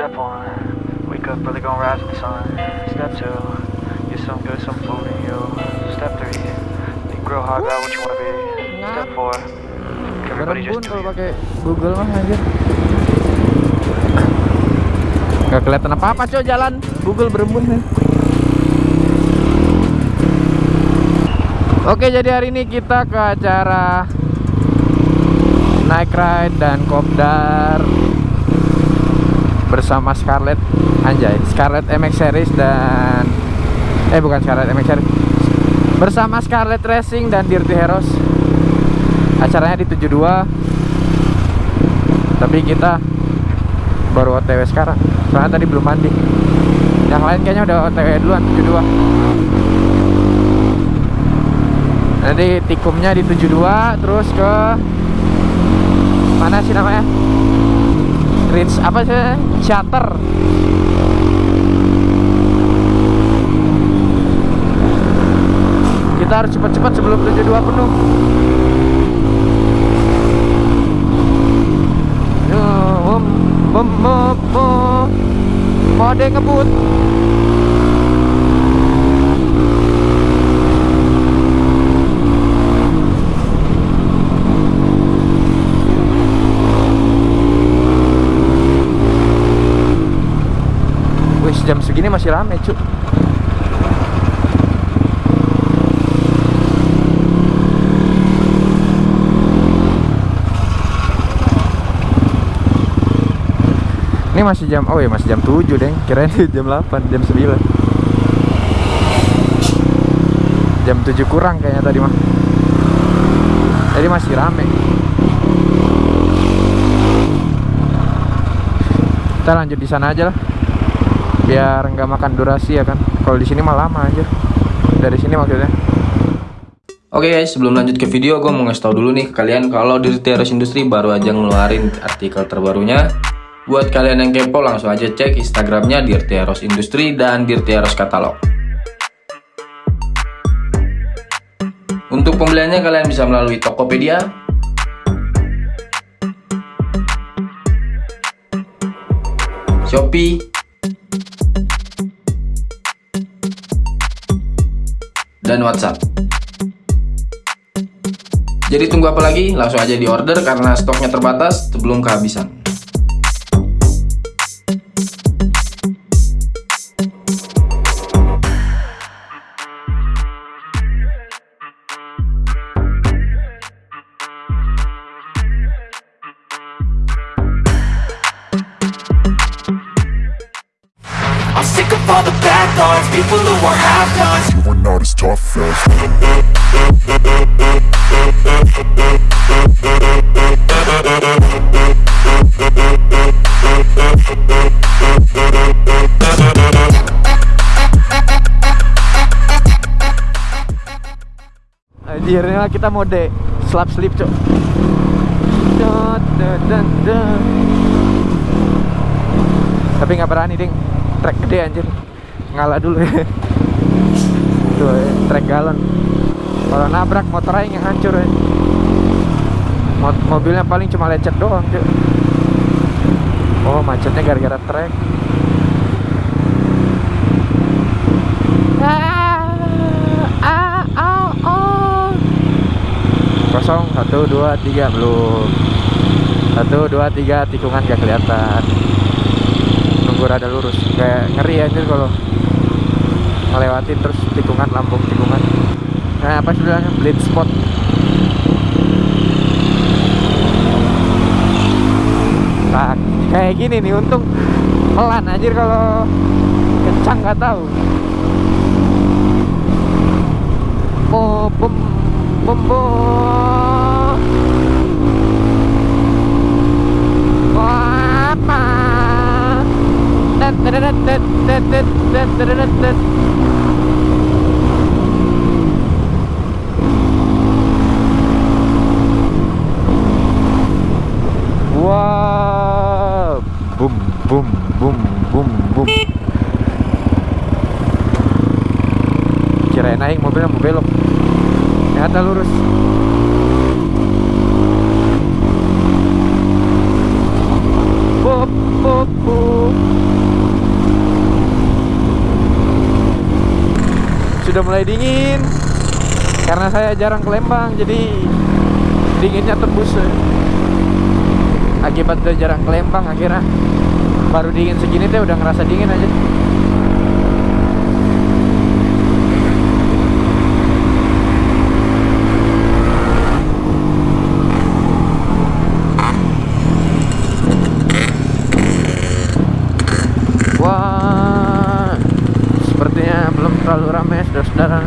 Step one, wake up early, gonna rise with the sun. Step two, get some good, some food in you. Step three, think real hard about what you wanna be. Step four, everybody just do kalau you. pakai Google mah anjir. Gak kelihatan apa-apa coy jalan Google berembun nih. Oke jadi hari ini kita ke acara Night Ride dan Kopdar bersama Scarlett. Anjay Scarlett MX Series dan eh bukan Scarlett MX Series. Bersama Scarlett Racing dan Dirty Heroes. Acaranya di 72 tapi kita baru OTW sekarang. Soalnya tadi belum mandi. Yang lain kayaknya udah OTW duluan 72 nanti tikumnya di 72 terus ke mana sih namanya bridge apa sih? Charter kita harus cepat-cepat sebelum 72 penuh. Mode ngebut? Jam segini masih rame, cuk. Ini masih jam, oh ya masih jam 7 deh Kirain jam 8, jam 9 Jam 7 kurang kayaknya tadi mah Jadi masih rame. Kita lanjut di sana aja lah Biar nggak makan durasi ya kan. Kalau di sini mah lama aja Dari sini maksudnya. Oke guys, sebelum lanjut ke video, gue mau ngasih tau dulu nih kalian kalau Dirty Heroes Industry baru aja ngeluarin artikel terbarunya. Buat kalian yang kepo, langsung aja cek Instagramnya Dirty Heroes Industry dan Dirty Heroes Catalog. Untuk pembeliannya kalian bisa melalui Tokopedia, Shopee, dan WhatsApp. Jadi tunggu apa lagi? Langsung aja di order karena stoknya terbatas sebelum kehabisan. Mah kita mode slap sleep, cok. Tapi nggak berani, ding. Trek gede anjir. Ngalah dulu. Tuh, trek galon. Kalau nabrak motor aja yang hancur ya. Mot- mobilnya paling cuma lecet doang, cok. Oh, macetnya gara-gara trek. Ah, ah, ah, ah. kosong. Satu dua tiga belum. Satu dua tiga tikungan gak kelihatan. Nunggu rada lurus. Kayak ngeri anjir kalau ngelewatin terus tikungan lambung tikungan. Nah apa sih bilangnya blind spot nah kayak gini nih untung pelan anjir kalau kencang nggak tahu Bom, bom, bom, bom. Apa? boom boom boom boom kirain naik mobilnya mau belok. Ternyata lurus. Sudah mulai dingin. Karena saya jarang ke Lembang jadi dinginnya tembus akibat dari jarang ke Lembang akhirnya baru dingin segini teh udah ngerasa dingin aja Wah, sepertinya belum terlalu ramai saudara-saudara.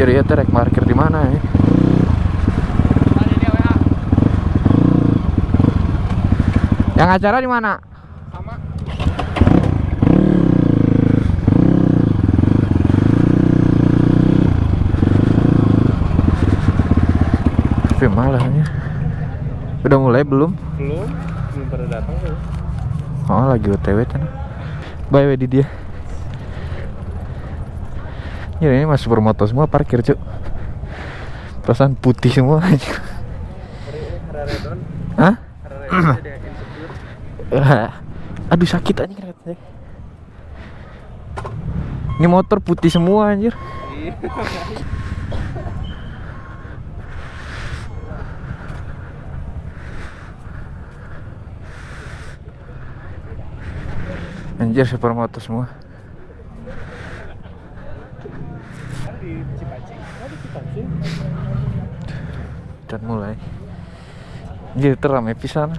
Anjir ya trek parkir di mana ya? Yang acara di mana? Tapi malahnya Udah mulai belum? belum belum pada datang tuh Oh lagi otw kan Bye bye di dia Ya ini masih supermoto semua parkir cuk. Perasaan putih semua. Aja Hah? Aduh sakit aja. Ini motor putih semua anjir. Anjir supermoto semua Dan mulai. Anjir teramai pisan.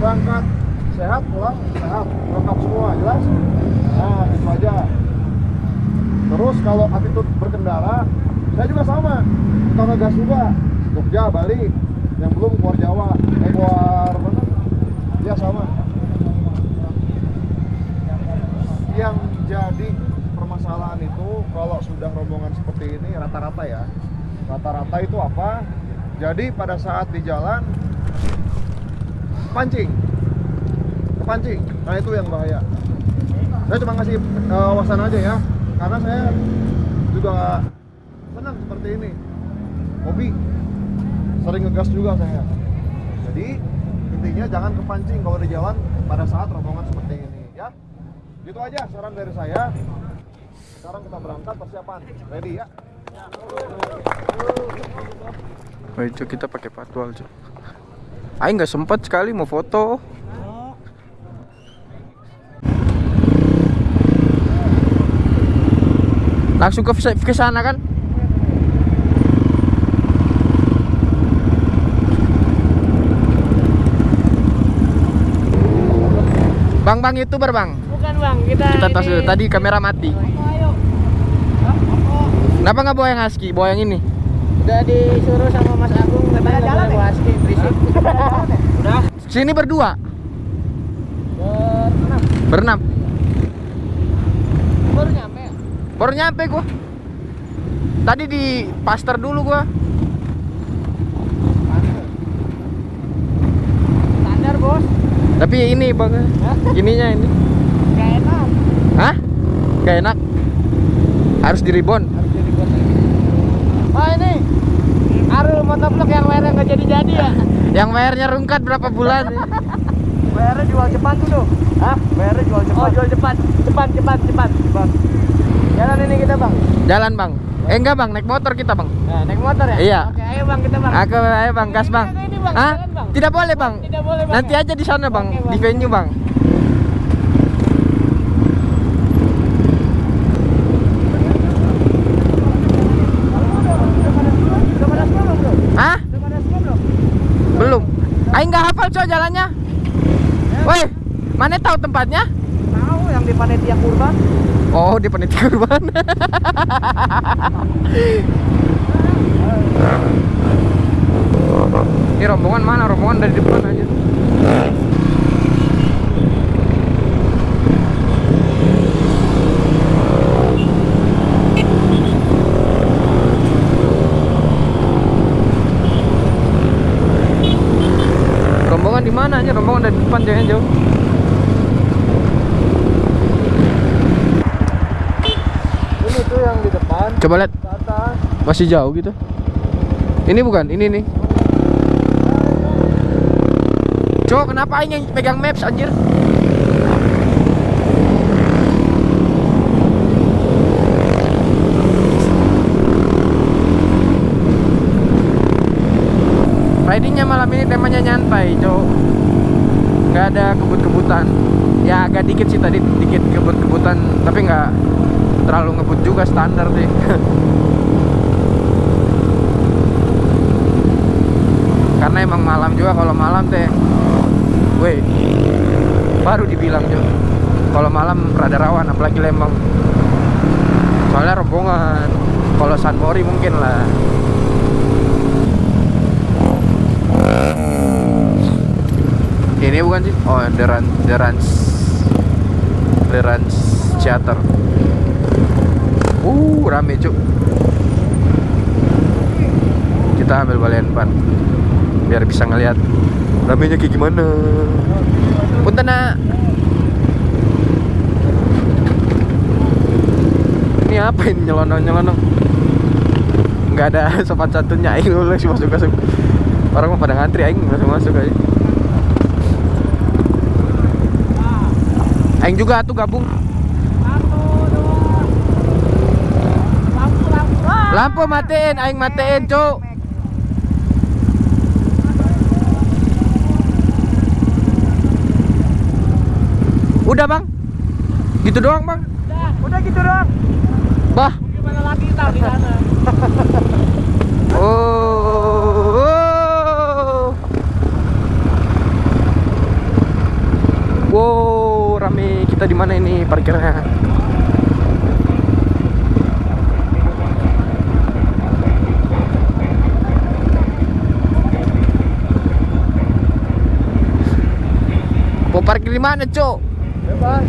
Berangkat. Sehat pulang. Sehat. Lengkap semua jelas? Nah itu aja. Terus kalau attitude berkendara saya juga sama. Kita ngegas juga. Jogja Bali. Yang belum keluar Jawa. Keluar mana? Ya sama yang jadi permasalahan itu kalau sudah rombongan seperti ini rata-rata ya. Rata-rata itu apa? Jadi pada saat di jalan pancing. Kepancing. Nah itu yang bahaya. Saya cuma ngasih uh, wawasan aja ya. Karena saya juga senang seperti ini. Hobi. Sering ngegas juga saya. Jadi intinya jangan kepancing kalau di jalan pada saat rombongan seperti ini gitu aja saran dari saya. Sekarang kita berangkat persiapan. Ready ya? Oh itu kita pakai patwal cuy Aing nggak sempat sekali mau foto. Langsung ke ke sana kan? Bang bang youtuber bang. Bukan bang, kita Kita tos dulu. Tadi kamera mati. Kenapa nggak bawa yang husky? Bawa yang ini. udah disuruh sama Mas Agung katanya nggak boleh bawa ski berisik. Udah. Sini berdua, Berenam. berenam. Baru nyampe. ya? Baru nyampe gua. Tadi di pastor dulu gua. Standar bos. Tapi ini bang, ininya ini. Gak enak. Gak. Harus di. Harus lagi. Oh ini. Arul motovlog yang WR nggak jadi-jadi ya. Yang bayarnya rungkat berapa bulan? WR jual cepat tuh tuh. Hah? WR jual cepat. Oh jual cepat. Cepat cepat cepat. Jalan ini kita bang. Jalan bang. Eh enggak bang, naik motor kita bang. Nah, naik motor ya? Iya. Oke, ayo bang kita bang. Aku ayo bang, gas bang. Ini, Bang, Hah? jalan, Bang. Tidak boleh bang. Tidak boleh bang. Nanti ya? aja di sana bang, Oke, Bang. di venue bang. Udah pada semua belum bro? Hah? Udah pada semua belum? Belum. Hafal coy jalannya. Woi, mana tahu tempatnya? Tahu yang di panitia kurban. Oh, di panitia kurban. Ini rombongan mana? Rombongan dari depan aja. Rombongan di mana aja? Rombongan dari depan jangan jauh. ini tuh yang di depan Coba lihat masih jauh gitu. Ini bukan, ini nih. Cok, kenapa aing yang pegang maps anjir? Ridingnya malam ini temanya nyantai, cok. Nggak ada kebut-kebutan. Ya agak dikit sih tadi, dikit kebut-kebutan, tapi nggak terlalu ngebut juga standar sih. Karena emang malam juga kalau malam teh, weh, baru dibilang cok. Kalau malam rada rawan, apalagi Lembang. Soalnya rombongan. Kalau San Mori mungkin lah. Ini bukan sih? Oh, The Run, The Rans, The Rans Theater. Uh, rame cuk. Kita ambil balian ban biar bisa ngelihat ramenya kayak gimana. Punten nak. Ini apa ini nyelonong nyelonong? Nggak ada sopan santunnya aing dulu sih masuk masuk. Orang mau pada ngantri aing masuk masuk aja. Aing juga tuh gabung. Lampu matiin, aing matiin, Cuk. Udah, Bang? Gitu doang, Bang? Udah gitu doang. Bah. Gimana lagi tak di sana? Oh. oh. Wow, rame. Kita di mana ini parkirnya? Parkir di mana, Cok? Bebas.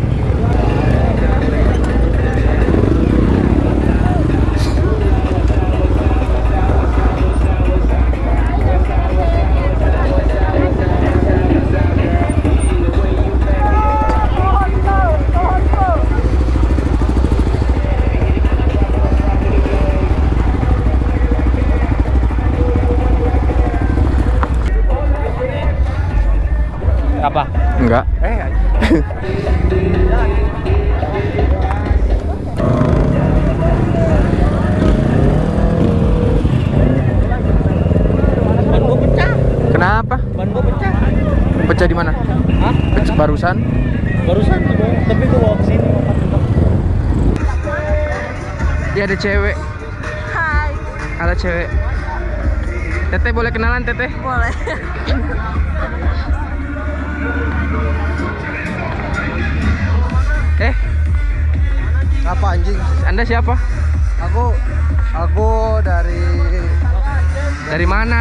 Pecah di mana? Hah? Barusan. Barusan tapi gua bawa ke sini. Dia ada cewek. Hai, Ada cewek. Teteh boleh kenalan, Teteh? boleh. Eh, Apa anjing? Anda siapa? Aku aku dari Dari mana?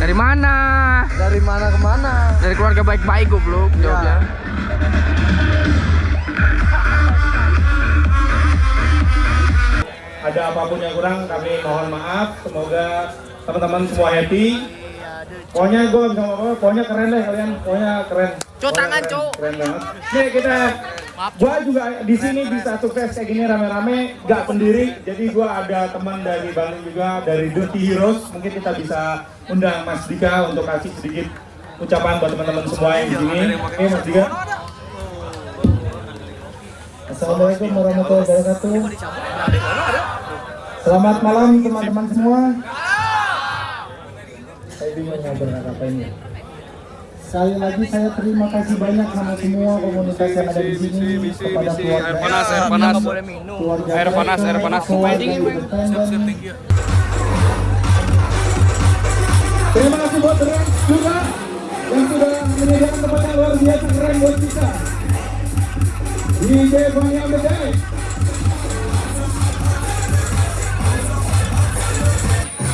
Dari mana? Dari mana ke mana? Dari keluarga baik-baik goblok Ya. jawabnya. ada apa pun yang kurang kami mohon maaf semoga teman-teman semua happy pokoknya gue bisa ngomong pokoknya keren deh kalian pokoknya keren Cuk, tangan, Cuk. keren banget nih kita gua juga di sini bisa sukses kayak gini rame-rame gak pendiri. Jadi gua ada teman dari Bandung juga dari Dirty Heroes. Mungkin kita bisa undang Mas Dika untuk kasih sedikit ucapan buat teman-teman semua yang di sini. oke Mas Dika. Assalamualaikum warahmatullahi wabarakatuh. Selamat malam teman-teman semua. Saya bingung mau berkata ini. Sekali lagi saya terima kasih banyak sama semua komunitas yang ada di sini kepada keluarga air panas, air panas, keluarga air panas, air panas, Terima kasih buat Ren juga yang sudah menyediakan tempat yang luar biasa keren buat kita. DJ Bang yang Bedai.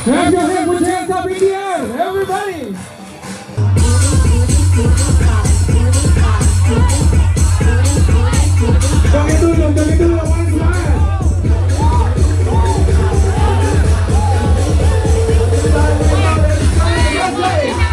Have your hand, put your hands up in the air, everybody. Joget dong, joget dong, orang semangat. Tepuk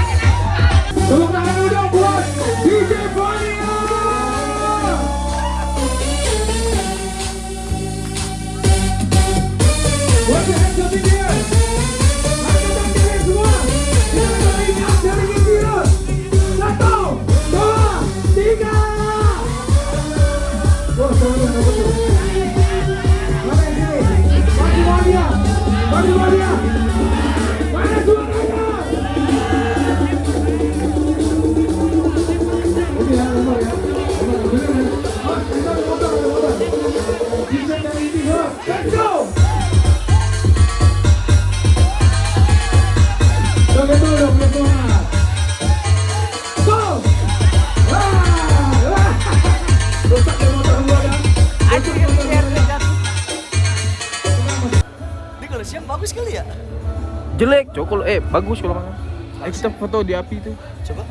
foto di api tuh. Coba.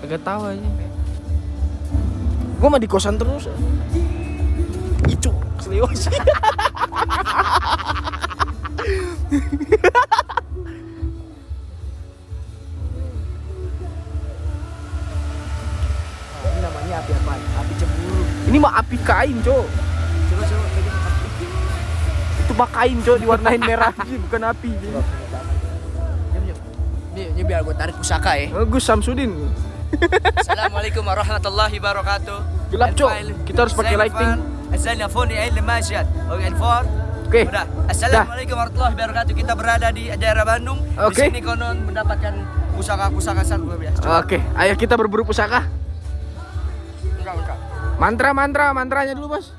Agak tahu aja. Gua mah di kosan terus. Itu seliwas. Ini namanya api apa? Api cemburu. Ini mah api kain, cok. Coba coba. Itu mah kain, cok, diwarnain merah bukan api. Ini biar gue tarik pusaka ya. Bagus Samsudin. Assalamualaikum warahmatullahi wabarakatuh. Gelap, Cok. Kita harus pakai lighting. Assalamualaikum warahmatullahi wabarakatuh. Oke. Oke. Udah. Assalamualaikum warahmatullahi wabarakatuh. Kita berada di daerah Bandung. Oke. Di sini konon mendapatkan pusaka-pusaka sangat luar biasa. Oke, ayo kita berburu pusaka. Enggak, enggak. Mantra, mantra, mantranya dulu, Bos.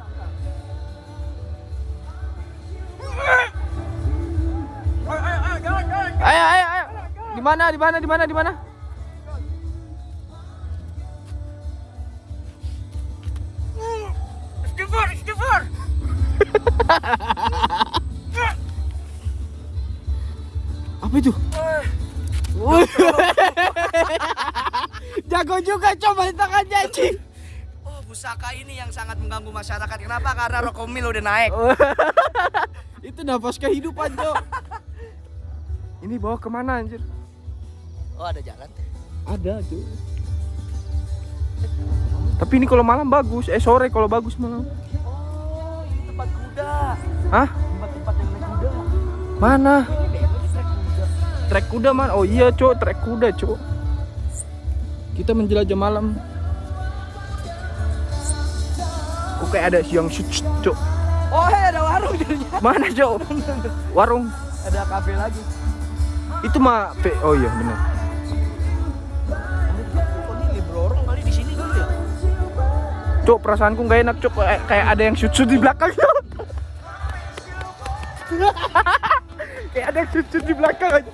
Ayo, ayo, ayo. Di mana? Di mana? Di mana? Di mana? Istighfar, istighfar. Apa itu? Jago juga coba tangannya, Cing. Oh, pusaka ini yang sangat mengganggu masyarakat. Kenapa? Karena rokomil udah naik. itu nafas kehidupan, Cok. Ini bawa ke mana anjir? Oh, ada jalan. Ada, Cok. Tapi ini kalau malam bagus, eh sore kalau bagus malam. Oh, ini tempat kuda. Hah? Tempat-tempat yang naik kuda. Mana? Trek kuda. Trek kuda man. Oh iya, Cok, trek kuda, Cok. Kita menjelajah malam. Kok kayak ada yang shoot, Cok. Oh, hey, ada warung jadinya. Mana, Cok? Warung. Ada kafe lagi. Itu mah Oh iya, benar. Cok, perasaanku nggak enak, Cok. Kayak, kayak ada yang shoot, shoot di belakang, kayak ada yang shoot, shoot di belakang aja.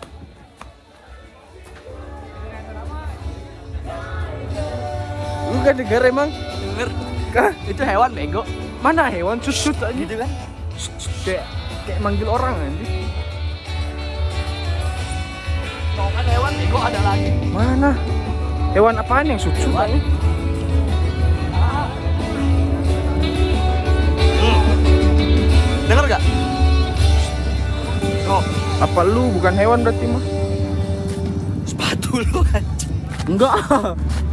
Lu gak denger emang? Denger. Kah? Itu hewan bego. Mana hewan shoot, shoot aja? Gitu kan? Kayak, kayak manggil orang aja. Kau kan hewan bego ada lagi. Mana? Hewan apaan yang shoot, shoot Hewan. aja? Denger gak? Oh, Apa lu bukan hewan berarti mah? sepatu lu anjing. Enggak.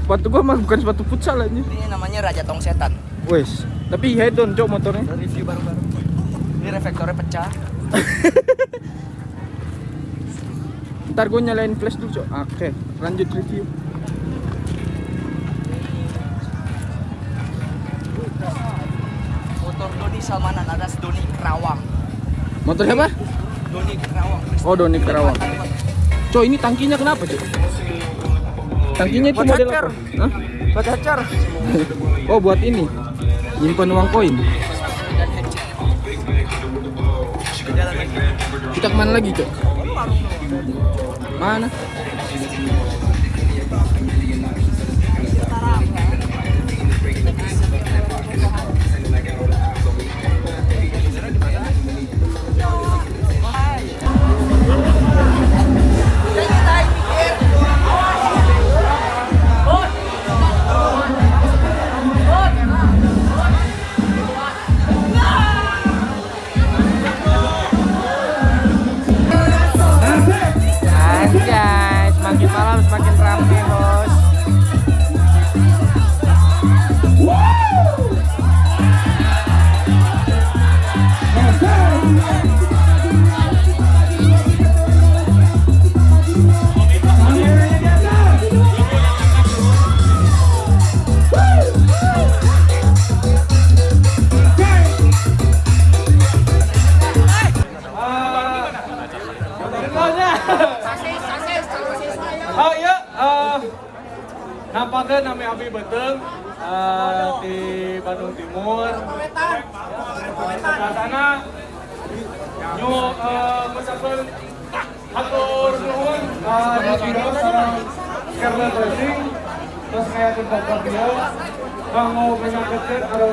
Sepatu gua mah bukan sepatu futsal aja. Ini namanya Raja Tong Setan. Wes, tapi head on cok motornya. Review baru-baru. Ini reflektornya pecah. Ntar gue nyalain flash dulu cok. Oke, lanjut review. Motor Doni Salmanan Kerawang. Motor siapa? Doni Kerawang. Oh, Doni Kerawang. Cok, ini tangkinya kenapa cok? Tangkinya itu Buat model hacker. apa? Hah? Buat. Oh, buat ini. Nyimpan uang koin. Kita ke mana lagi cok? Mana?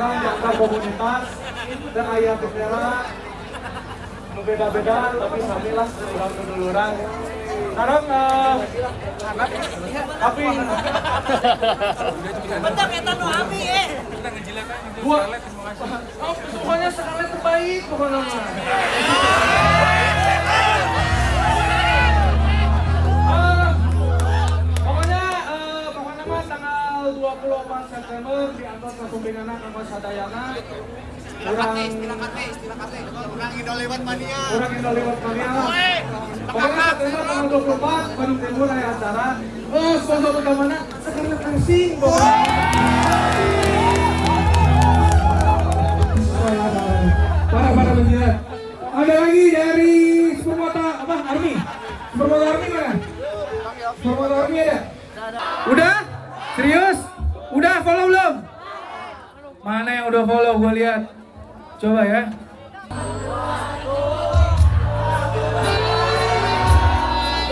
Orang yang komunitas dan ayah bendera Beda-beda tapi samilah kurang keduluran. Sekarang eh tapi Bentar kita nu ami eh. gua oh, pokoknya sekali terbaik pokoknya tanggal 24 September di antar Kasumbingana Kampus Sadayana kurang kurang Indo lewat mania pokoknya September tanggal 24 Bandung Timur ada acara oh sponsor utamanya sekarang Parah parah penjilat. Ada lagi dari Supermota apa? Army. Supermota Army mana? Supermota Army ada? Udah? Serius? Mana yang udah follow? Gue lihat. Coba ya.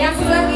Yang sebelah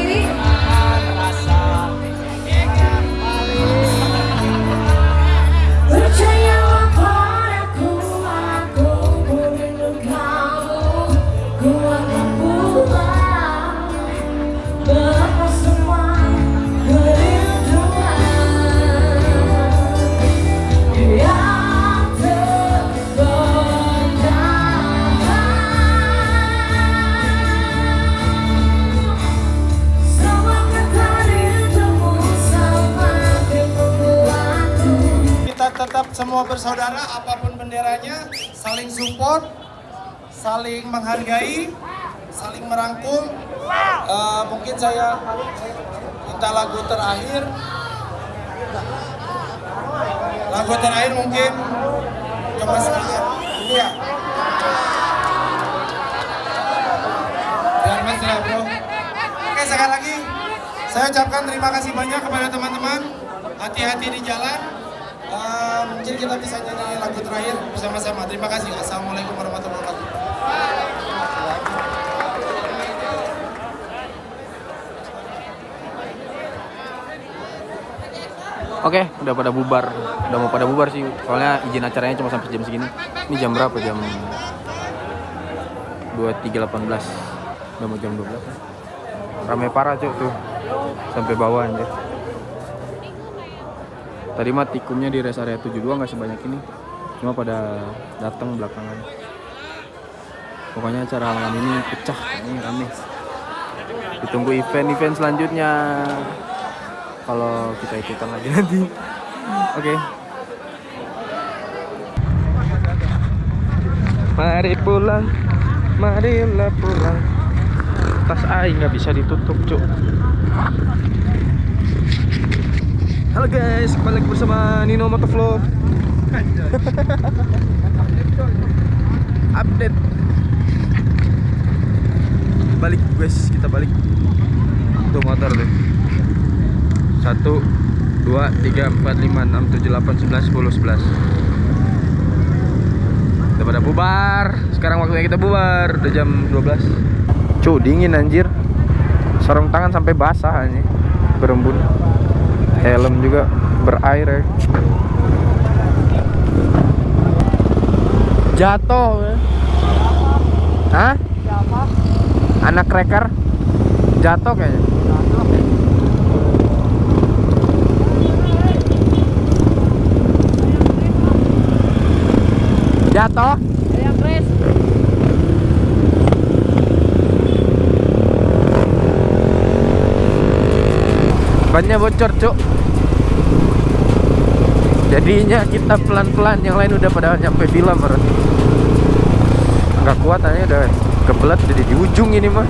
semua bersaudara apa pun benderanya saling support saling menghargai saling merangkul Eh, mungkin saya minta lagu terakhir. Lagu terakhir mungkin sedikit ini ya oke sekali lagi. Saya ucapkan terima kasih banyak kepada teman-teman. Hati-hati di jalan Eh, mungkin kita bisa nyanyi lagu terakhir bersama-sama. Terima kasih. Assalamualaikum warahmatullahi wabarakatuh. Oke, udah pada bubar. Udah mau pada bubar sih. Soalnya izin acaranya cuma sampai jam segini. Ini jam berapa? Jam 23.18. Udah mau jam 12. Rame parah, Cuk, tuh. Sampai bawah anjir. Tadi mah tikumnya di rest area 72 nggak sebanyak ini. Cuma pada datang belakangan. Pokoknya acara malam ini pecah, ini rame. Ditunggu event-event selanjutnya kalau kita ikutan lagi nanti. Oke. Mari pulang, marilah pulang. Tas aing nggak bisa ditutup, cuk. Halo guys, kembali lagi bersama Nino Motovlog. Update. Balik guys, kita balik. Tuh motor deh. 1 2 3 4 5 6 7 8 9 10 11 Udah pada bubar. Sekarang waktunya kita bubar. Udah jam 12 Cuy dingin anjir. Sarung tangan sampai basah anjir Berembun Helm juga berair ya Jatuh ya. Hah? Anak cracker Jatuh kayaknya Jatuh? Bannya bocor, Cuk. Jadinya kita pelan-pelan, yang lain udah pada nyampe villa baru. Nggak kuat aja udah kebelat jadi di ujung ini mah.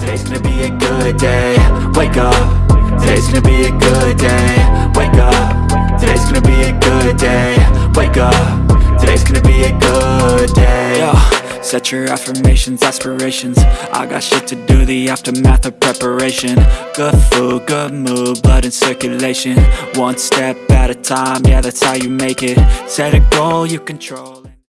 Today's gonna be a good day. Wake up. Today's gonna be a good day. Wake up. Today's gonna be a good day. Wake up. Today's gonna be a good day. Set your affirmations, aspirations. I got shit to do, the aftermath of preparation. Good food, good mood, blood in circulation. One step at a time, yeah, that's how you make it. Set a goal, you control it.